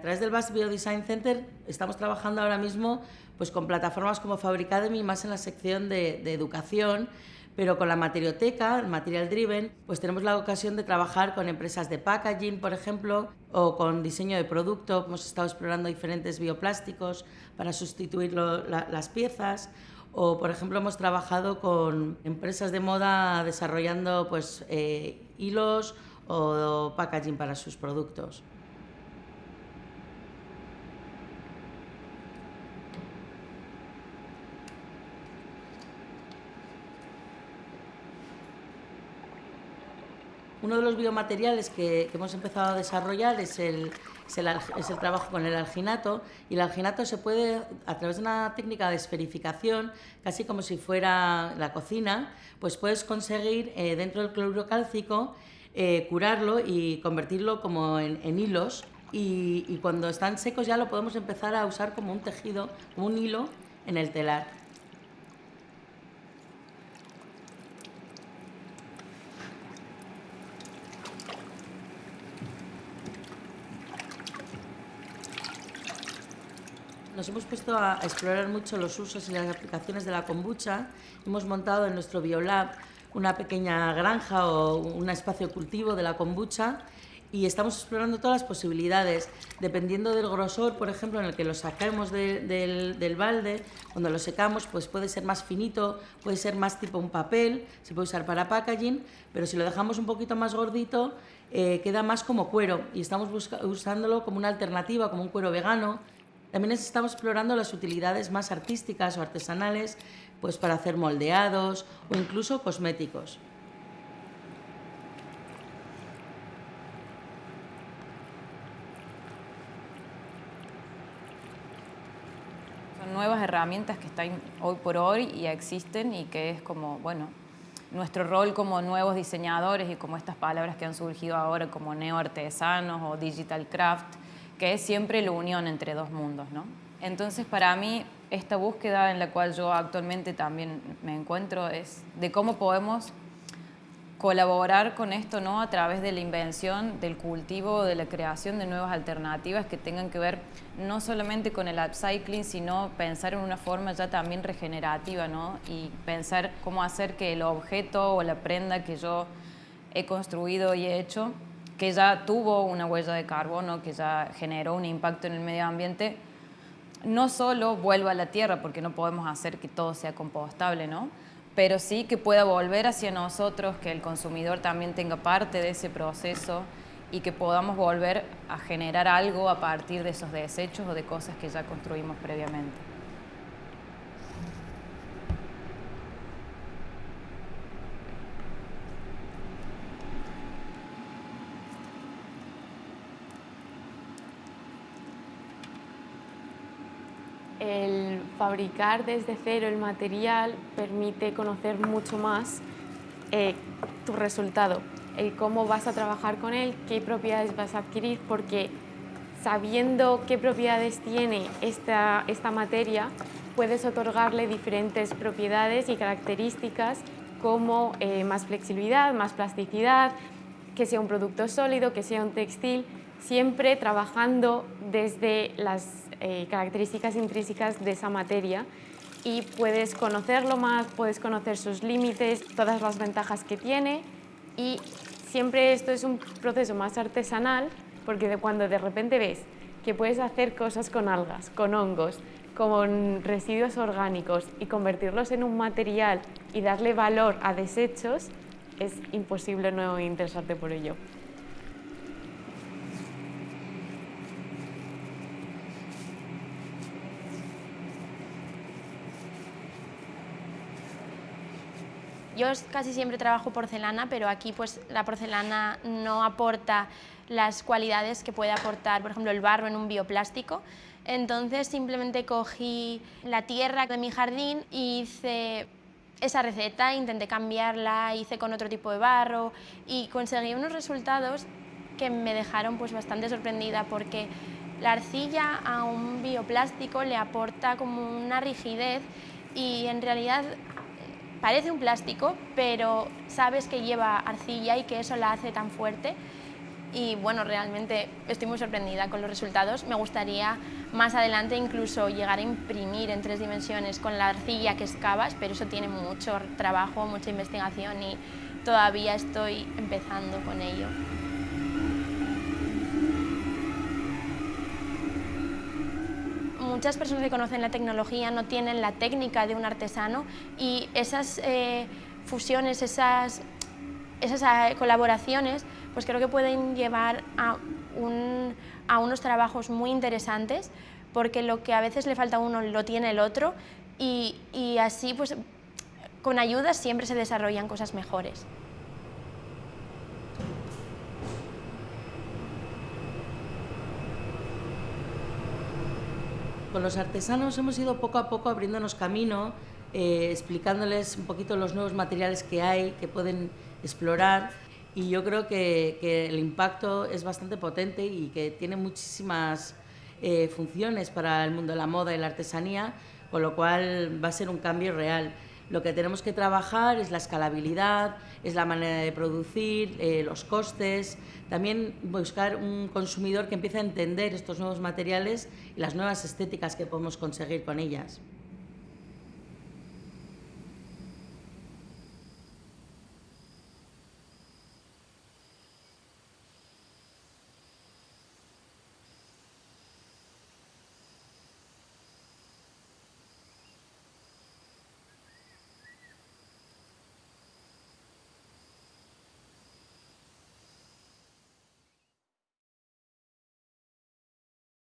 A través del Basque Biodesign Center estamos trabajando ahora mismo pues, con plataformas como Fabricademy, más en la sección de, educación, pero con la materioteca, Material Driven, pues tenemos la ocasión de trabajar con empresas de packaging, por ejemplo, o con diseño de producto. Hemos estado explorando diferentes bioplásticos para sustituir las piezas. O, por ejemplo, hemos trabajado con empresas de moda desarrollando pues, eh, hilos o packaging para sus productos. Uno de los biomateriales que, hemos empezado a desarrollar es el, es el, trabajo con el alginato y el alginato se puede, a través de una técnica de esferificación, casi como si fuera la cocina, pues puedes conseguir eh, dentro del cloruro cálcico eh, curarlo y convertirlo como en, en hilos y, y cuando están secos ya lo podemos empezar a usar como un tejido, como un hilo en el telar. Nos hemos puesto a explorar mucho los usos y las aplicaciones de la kombucha. Hemos montado en nuestro biolab una pequeña granja o un espacio cultivo de la kombucha y estamos explorando todas las posibilidades, dependiendo del grosor, por ejemplo, en el que lo saquemos de, del, del, balde, cuando lo secamos, pues puede ser más finito, puede ser más tipo un papel, se puede usar para packaging, pero si lo dejamos un poquito más gordito, eh, queda más como cuero y estamos usándolo como una alternativa, como un cuero vegano, también estamos explorando las utilidades más artísticas o artesanales pues para hacer moldeados o incluso cosméticos. Son nuevas herramientas que están hoy por hoy y existen y que es como, bueno, nuestro rol como nuevos diseñadores y como estas palabras que han surgido ahora como neoartesanos o digital craft, que es siempre la unión entre dos mundos. ¿no? Entonces, para mí, esta búsqueda en la cual yo actualmente también me encuentro es de cómo podemos colaborar con esto ¿no? a través de la invención, del cultivo, de la creación de nuevas alternativas que tengan que ver no solamente con el upcycling, sino pensar en una forma ya también regenerativa ¿no? y pensar cómo hacer que el objeto o la prenda que yo he construido y he hecho que ya tuvo una huella de carbono, que ya generó un impacto en el medio ambiente, no solo vuelva a la tierra, porque no podemos hacer que todo sea compostable, ¿no? pero sí que pueda volver hacia nosotros, que el consumidor también tenga parte de ese proceso y que podamos volver a generar algo a partir de esos desechos o de cosas que ya construimos previamente. El fabricar desde cero el material permite conocer mucho más eh, tu resultado, el cómo vas a trabajar con él, qué propiedades vas a adquirir, porque sabiendo qué propiedades tiene esta, esta materia, puedes otorgarle diferentes propiedades y características como eh, más flexibilidad, más plasticidad, que sea un producto sólido, que sea un textil, siempre trabajando desde las eh, características intrínsecas de esa materia y puedes conocerlo más, puedes conocer sus límites, todas las ventajas que tiene y siempre esto es un proceso más artesanal porque cuando de repente ves que puedes hacer cosas con algas, con hongos, con residuos orgánicos y convertirlos en un material y darle valor a desechos, es imposible no interesarte por ello. Yo casi siempre trabajo porcelana, pero aquí pues la porcelana no aporta las cualidades que puede aportar, por ejemplo, el barro en un bioplástico. Entonces simplemente cogí la tierra de mi jardín y hice esa receta, intenté cambiarla, hice con otro tipo de barro y conseguí unos resultados que me dejaron pues bastante sorprendida porque la arcilla a un bioplástico le aporta como una rigidez y en realidad Parece un plástico, pero sabes que lleva arcilla y que eso la hace tan fuerte y bueno, realmente estoy muy sorprendida con los resultados. Me gustaría más adelante incluso llegar a imprimir en tres dimensiones con la arcilla que excavas, pero eso tiene mucho trabajo, mucha investigación y todavía estoy empezando con ello. Muchas personas que conocen la tecnología no tienen la técnica de un artesano y esas eh, fusiones, esas, esas eh, colaboraciones pues creo que pueden llevar a, unos trabajos muy interesantes porque lo que a veces le falta a uno lo tiene el otro y, y así pues con ayuda siempre se desarrollan cosas mejores. Con los artesanos hemos ido poco a poco abriéndonos camino, eh, explicándoles un poquito los nuevos materiales que hay, que pueden explorar y yo creo que, el impacto es bastante potente y que tiene muchísimas eh, funciones para el mundo de la moda y la artesanía, con lo cual va a ser un cambio real. Lo que tenemos que trabajar es la escalabilidad, es la manera de producir, eh, los costes, también buscar un consumidor que empiece a entender estos nuevos materiales y las nuevas estéticas que podemos conseguir con ellas.